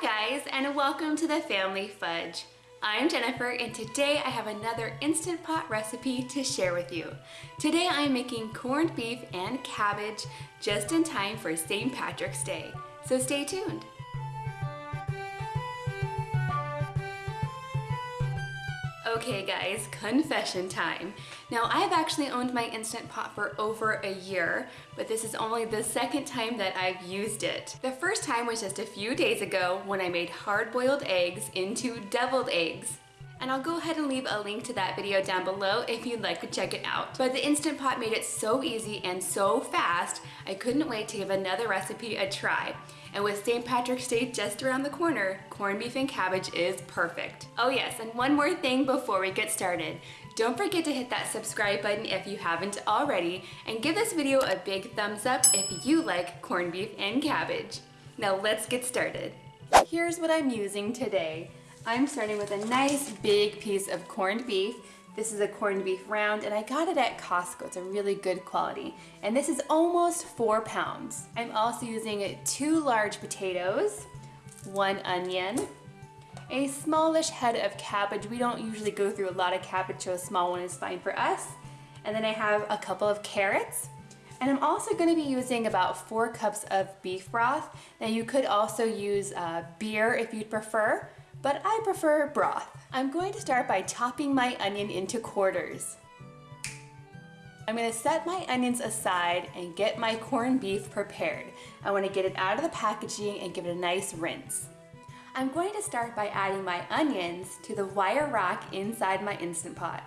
Hi guys and welcome to the Family Fudge. I'm Jennifer and today I have another Instant Pot recipe to share with you. Today I'm making corned beef and cabbage just in time for St. Patrick's Day, so stay tuned. Okay guys, confession time. Now I've actually owned my Instant Pot for over a year, but this is only the second time that I've used it. The first time was just a few days ago when I made hard-boiled eggs into deviled eggs. And I'll go ahead and leave a link to that video down below if you'd like to check it out. But the Instant Pot made it so easy and so fast, I couldn't wait to give another recipe a try. And with St. Patrick's Day just around the corner, corned beef and cabbage is perfect. Oh yes, and one more thing before we get started. Don't forget to hit that subscribe button if you haven't already, and give this video a big thumbs up if you like corned beef and cabbage. Now let's get started. Here's what I'm using today. I'm starting with a nice big piece of corned beef. This is a corned beef round and I got it at Costco. It's a really good quality. And this is almost four pounds. I'm also using two large potatoes, one onion, a smallish head of cabbage. We don't usually go through a lot of cabbage, so a small one is fine for us. And then I have a couple of carrots. And I'm also going to be using about four cups of beef broth. Now you could also use uh, beer if you'd prefer, but I prefer broth. I'm going to start by chopping my onion into quarters. I'm going to set my onions aside and get my corned beef prepared. I want to get it out of the packaging and give it a nice rinse. I'm going to start by adding my onions to the wire rack inside my Instant Pot.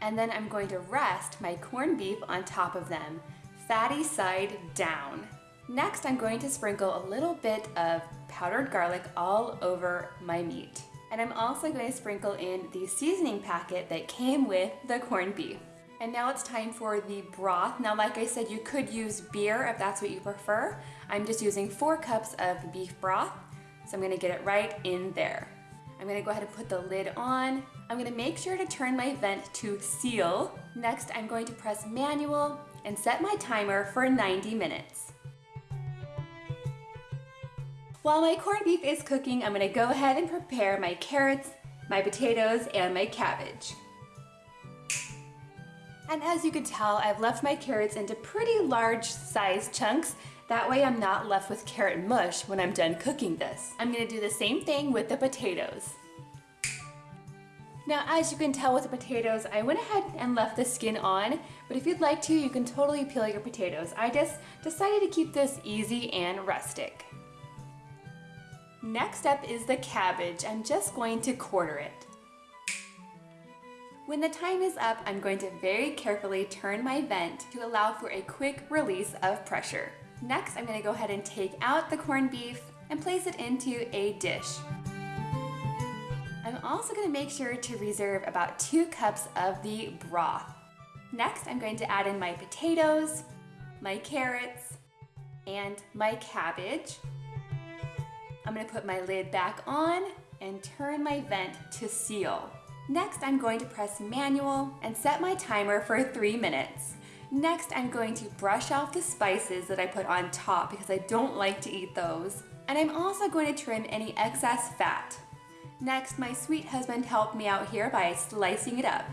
And then I'm going to rest my corned beef on top of them, fatty side down. Next, I'm going to sprinkle a little bit of powdered garlic all over my meat. And I'm also going to sprinkle in the seasoning packet that came with the corned beef. And now it's time for the broth. Now, like I said, you could use beer if that's what you prefer. I'm just using four cups of beef broth. So I'm gonna get it right in there. I'm gonna go ahead and put the lid on. I'm gonna make sure to turn my vent to seal. Next, I'm going to press manual and set my timer for 90 minutes. While my corned beef is cooking, I'm gonna go ahead and prepare my carrots, my potatoes, and my cabbage. And as you can tell, I've left my carrots into pretty large sized chunks. That way I'm not left with carrot mush when I'm done cooking this. I'm gonna do the same thing with the potatoes. Now, as you can tell with the potatoes, I went ahead and left the skin on, but if you'd like to, you can totally peel your potatoes. I just decided to keep this easy and rustic. Next up is the cabbage. I'm just going to quarter it. When the time is up, I'm going to very carefully turn my vent to allow for a quick release of pressure. Next, I'm going to go ahead and take out the corned beef and place it into a dish. I'm also going to make sure to reserve about two cups of the broth. Next, I'm going to add in my potatoes, my carrots, and my cabbage. I'm gonna put my lid back on and turn my vent to seal. Next, I'm going to press manual and set my timer for three minutes. Next, I'm going to brush off the spices that I put on top because I don't like to eat those. And I'm also going to trim any excess fat. Next, my sweet husband helped me out here by slicing it up.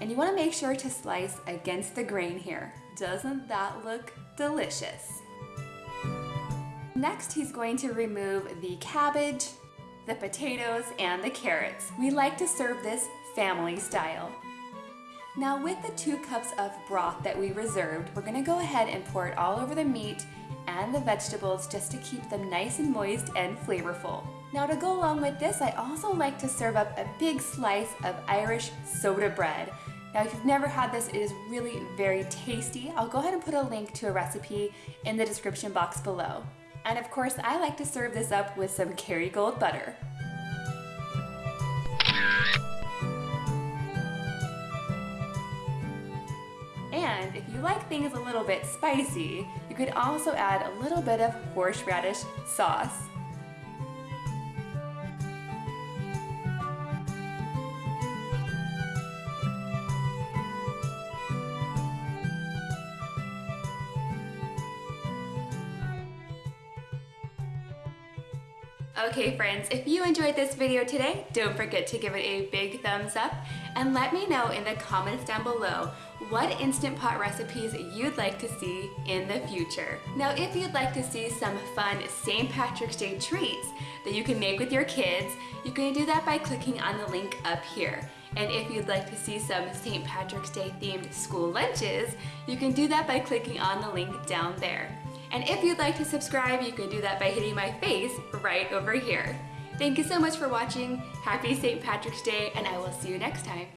And you wanna make sure to slice against the grain here. Doesn't that look delicious? Next, he's going to remove the cabbage, the potatoes, and the carrots. We like to serve this family style. Now with the two cups of broth that we reserved, we're gonna go ahead and pour it all over the meat and the vegetables just to keep them nice and moist and flavorful. Now to go along with this, I also like to serve up a big slice of Irish soda bread. Now if you've never had this, it is really very tasty. I'll go ahead and put a link to a recipe in the description box below. And of course, I like to serve this up with some Kerrygold butter. And if you like things a little bit spicy, you could also add a little bit of horseradish sauce. Okay friends, if you enjoyed this video today, don't forget to give it a big thumbs up and let me know in the comments down below what Instant Pot recipes you'd like to see in the future. Now if you'd like to see some fun St. Patrick's Day treats that you can make with your kids, you can do that by clicking on the link up here. And if you'd like to see some St. Patrick's Day themed school lunches, you can do that by clicking on the link down there. And if you'd like to subscribe, you can do that by hitting my face right over here. Thank you so much for watching. Happy St. Patrick's Day, and I will see you next time.